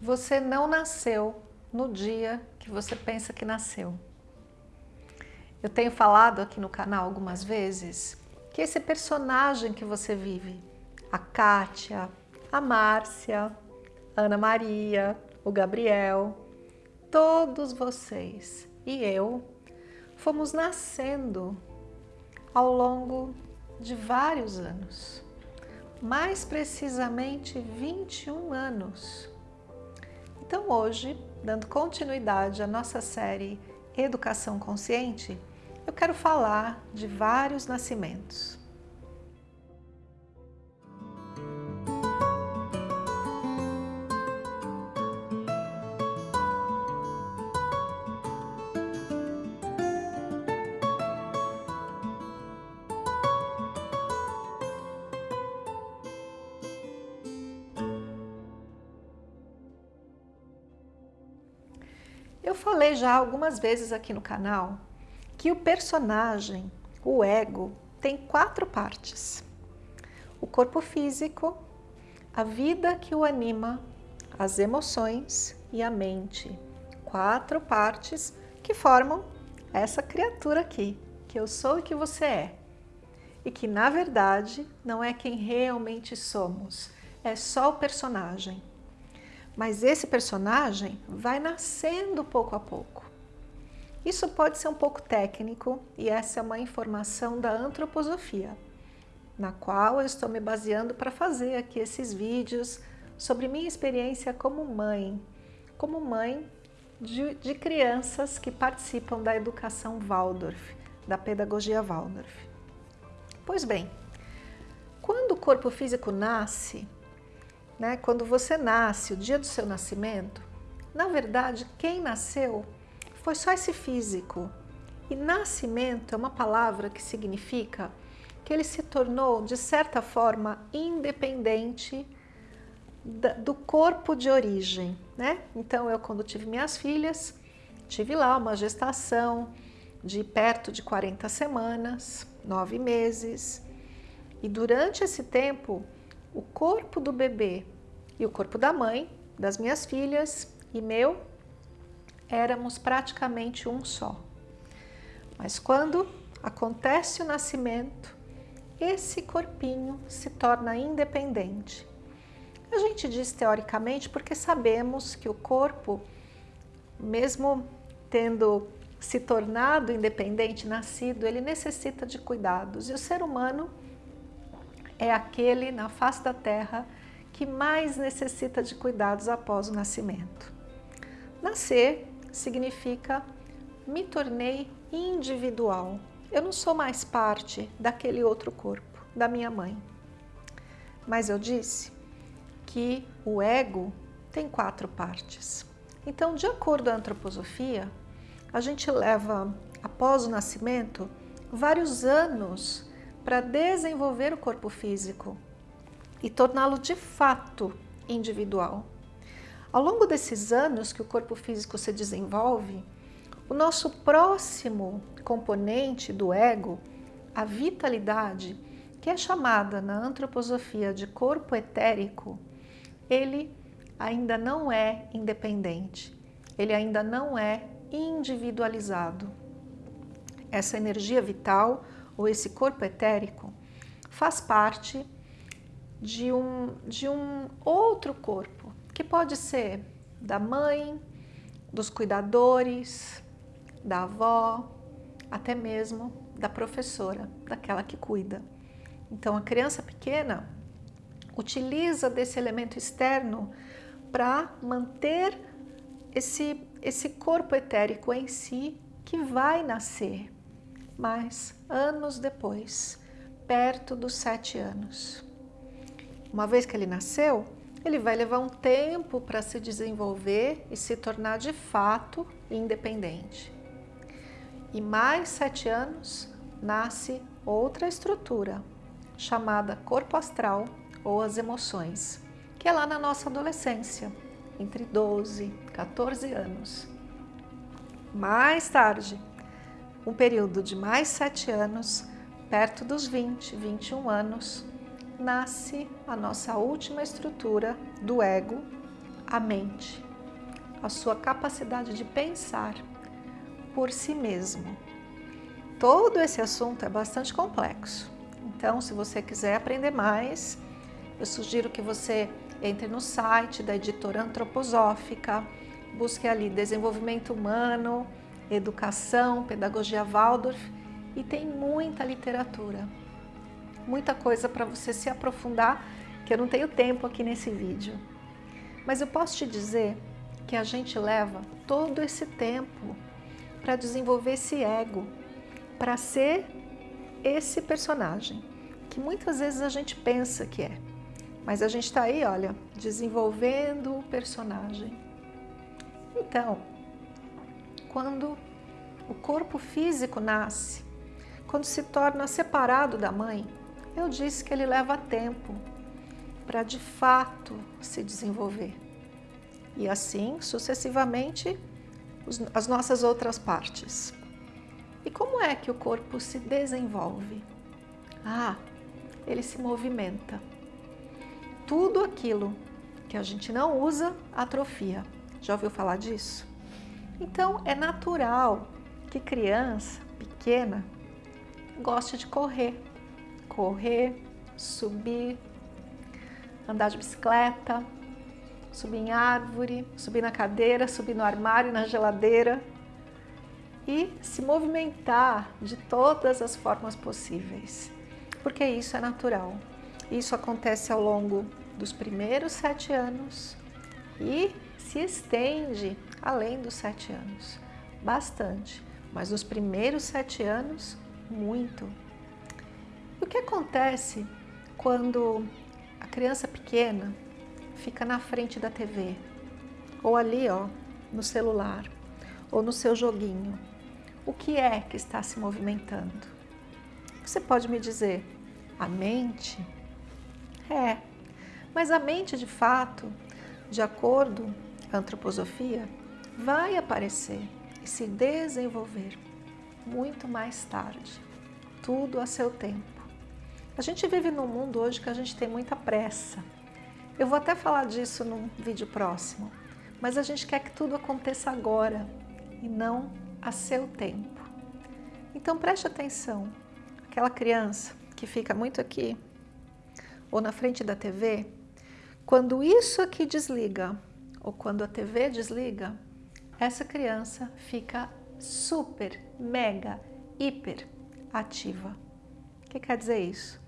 Você não nasceu no dia que você pensa que nasceu. Eu tenho falado aqui no canal algumas vezes que esse personagem que você vive, a Kátia, a Márcia, a Ana Maria, o Gabriel, todos vocês e eu fomos nascendo ao longo de vários anos, mais precisamente 21 anos. Então hoje, dando continuidade à nossa série Educação Consciente, eu quero falar de vários nascimentos. Eu falei já algumas vezes aqui no canal que o personagem, o ego, tem quatro partes. O corpo físico, a vida que o anima, as emoções e a mente. Quatro partes que formam essa criatura aqui, que eu sou e que você é. E que, na verdade, não é quem realmente somos, é só o personagem. Mas esse personagem vai nascendo pouco a pouco. Isso pode ser um pouco técnico e essa é uma informação da antroposofia, na qual eu estou me baseando para fazer aqui esses vídeos sobre minha experiência como mãe, como mãe de, de crianças que participam da educação Waldorf, da pedagogia Waldorf. Pois bem, quando o corpo físico nasce, né, quando você nasce, o dia do seu nascimento, na verdade, quem nasceu foi só esse físico. E nascimento é uma palavra que significa que ele se tornou, de certa forma, independente do corpo de origem. Né? Então, eu quando tive minhas filhas, tive lá uma gestação de perto de 40 semanas, nove meses. E durante esse tempo, o corpo do bebê e o corpo da mãe, das minhas filhas e meu, éramos praticamente um só. Mas quando acontece o nascimento, esse corpinho se torna independente. A gente diz teoricamente porque sabemos que o corpo, mesmo tendo se tornado independente, nascido, ele necessita de cuidados. E o ser humano é aquele na face da terra que mais necessita de cuidados após o nascimento. Nascer significa me tornei individual. Eu não sou mais parte daquele outro corpo, da minha mãe. Mas eu disse que o ego tem quatro partes. Então, de acordo com a antroposofia, a gente leva, após o nascimento, vários anos para desenvolver o corpo físico e torná-lo de fato individual. Ao longo desses anos que o corpo físico se desenvolve, o nosso próximo componente do ego, a vitalidade, que é chamada na antroposofia de corpo etérico, ele ainda não é independente, ele ainda não é individualizado. Essa energia vital ou esse corpo etérico faz parte de um, de um outro corpo, que pode ser da mãe, dos cuidadores, da avó, até mesmo da professora, daquela que cuida. Então a criança pequena utiliza desse elemento externo para manter esse, esse corpo etérico em si que vai nascer mas anos depois, perto dos sete anos. Uma vez que ele nasceu, ele vai levar um tempo para se desenvolver e se tornar de fato independente. E mais sete anos, nasce outra estrutura, chamada corpo astral ou as emoções, que é lá na nossa adolescência, entre 12 e 14 anos. Mais tarde, um período de mais sete anos, perto dos 20, 21 anos, nasce a nossa última estrutura do ego, a mente, a sua capacidade de pensar por si mesmo. Todo esse assunto é bastante complexo, então se você quiser aprender mais, eu sugiro que você entre no site da editora antroposófica, busque ali desenvolvimento humano, educação, pedagogia Waldorf e tem muita literatura, muita coisa para você se aprofundar, que eu não tenho tempo aqui nesse vídeo. Mas eu posso te dizer que a gente leva todo esse tempo para desenvolver esse ego, para ser esse personagem, que muitas vezes a gente pensa que é. Mas a gente está aí, olha, desenvolvendo o personagem. Então, quando o corpo físico nasce, quando se torna separado da mãe, eu disse que ele leva tempo para de fato se desenvolver. E assim, sucessivamente, as nossas outras partes. E como é que o corpo se desenvolve? Ah, ele se movimenta. Tudo aquilo que a gente não usa, atrofia. Já ouviu falar disso? Então, é natural que criança pequena goste de correr. Correr, subir, andar de bicicleta, subir em árvore, subir na cadeira, subir no armário, na geladeira e se movimentar de todas as formas possíveis, porque isso é natural. Isso acontece ao longo dos primeiros sete anos e se estende além dos sete anos, bastante, mas nos primeiros sete anos, muito. O que acontece quando a criança pequena fica na frente da TV, ou ali ó, no celular, ou no seu joguinho? O que é que está se movimentando? Você pode me dizer, a mente? É, mas a mente de fato, de acordo com a antroposofia, vai aparecer e se desenvolver muito mais tarde, tudo a seu tempo. A gente vive num mundo hoje que a gente tem muita pressa. Eu vou até falar disso num vídeo próximo, mas a gente quer que tudo aconteça agora e não a seu tempo. Então preste atenção, aquela criança que fica muito aqui ou na frente da TV, quando isso aqui desliga ou quando a TV desliga, essa criança fica super, mega, hiper ativa. O que quer dizer isso?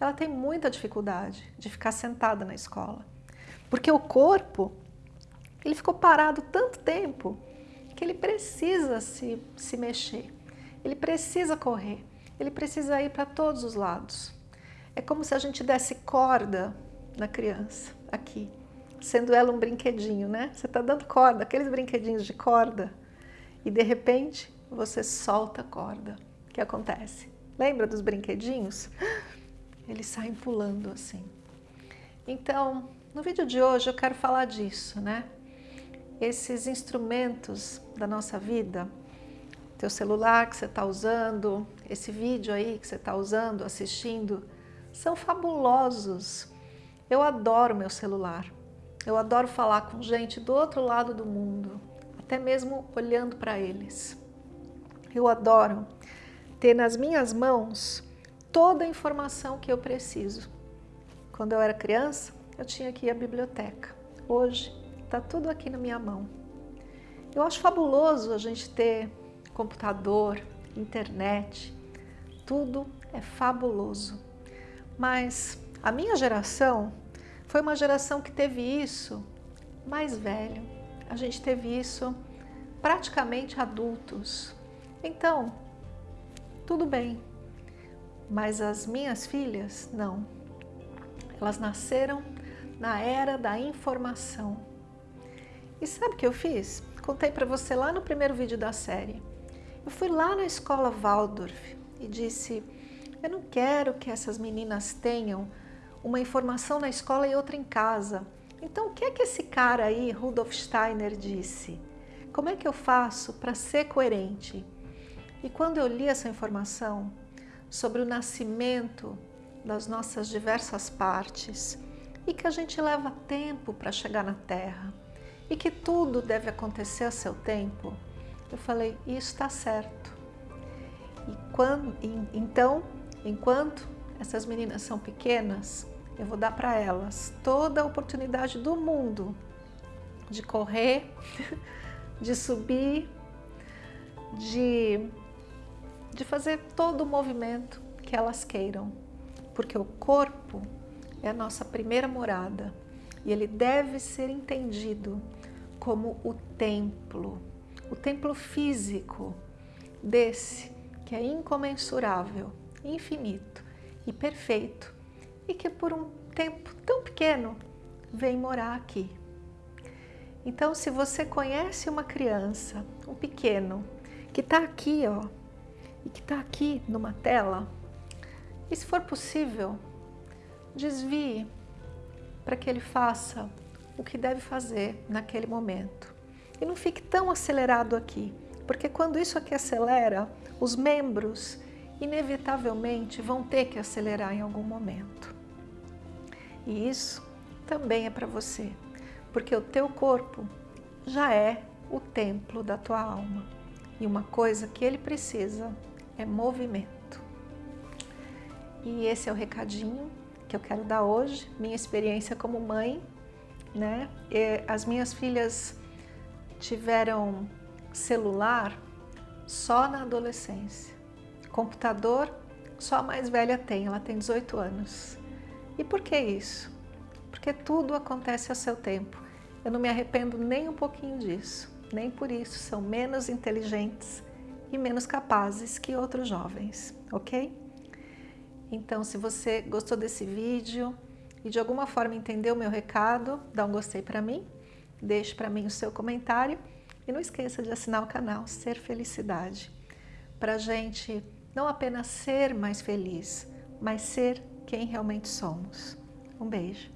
Ela tem muita dificuldade de ficar sentada na escola, porque o corpo ele ficou parado tanto tempo que ele precisa se, se mexer, ele precisa correr, ele precisa ir para todos os lados. É como se a gente desse corda na criança, aqui sendo ela um brinquedinho, né? Você está dando corda, aqueles brinquedinhos de corda, e de repente você solta a corda. O que acontece? Lembra dos brinquedinhos? Eles saem pulando assim. Então, no vídeo de hoje eu quero falar disso, né? Esses instrumentos da nossa vida, teu celular que você está usando, esse vídeo aí que você está usando, assistindo, são fabulosos. Eu adoro meu celular. Eu adoro falar com gente do outro lado do mundo, até mesmo olhando para eles. Eu adoro ter nas minhas mãos toda a informação que eu preciso. Quando eu era criança, eu tinha que ir à biblioteca. Hoje, está tudo aqui na minha mão. Eu acho fabuloso a gente ter computador, internet, tudo é fabuloso. Mas a minha geração foi uma geração que teve isso mais velho. A gente teve isso praticamente adultos. Então, tudo bem. Mas as minhas filhas, não. Elas nasceram na era da informação. E sabe o que eu fiz? Contei para você lá no primeiro vídeo da série. Eu fui lá na escola Waldorf e disse, eu não quero que essas meninas tenham uma informação na escola e outra em casa. Então, o que é que esse cara aí, Rudolf Steiner, disse? Como é que eu faço para ser coerente? E quando eu li essa informação sobre o nascimento das nossas diversas partes e que a gente leva tempo para chegar na Terra, e que tudo deve acontecer a seu tempo, eu falei, isso está certo. E quando, então, enquanto essas meninas são pequenas, eu vou dar para elas toda a oportunidade do mundo de correr, de subir, de, de fazer todo o movimento que elas queiram, porque o corpo é a nossa primeira morada e ele deve ser entendido como o templo, o templo físico desse que é incomensurável, infinito e perfeito e que por um tempo tão pequeno vem morar aqui. Então, se você conhece uma criança, um pequeno, que está aqui, ó, e que está aqui numa tela, e se for possível, desvie para que ele faça o que deve fazer naquele momento. E não fique tão acelerado aqui, porque quando isso aqui acelera, os membros inevitavelmente vão ter que acelerar em algum momento. E isso também é para você, porque o teu corpo já é o templo da tua alma. E uma coisa que ele precisa é movimento. E esse é o recadinho que eu quero dar hoje, minha experiência como mãe, né? As minhas filhas tiveram celular só na adolescência. Computador, só a mais velha tem, ela tem 18 anos. E por que isso? Porque tudo acontece a seu tempo. Eu não me arrependo nem um pouquinho disso, nem por isso são menos inteligentes e menos capazes que outros jovens, ok? Então, se você gostou desse vídeo e de alguma forma entendeu o meu recado, dá um gostei para mim, deixe para mim o seu comentário e não esqueça de assinar o canal Ser Felicidade, para gente não apenas ser mais feliz, mas ser quem realmente somos. Um beijo.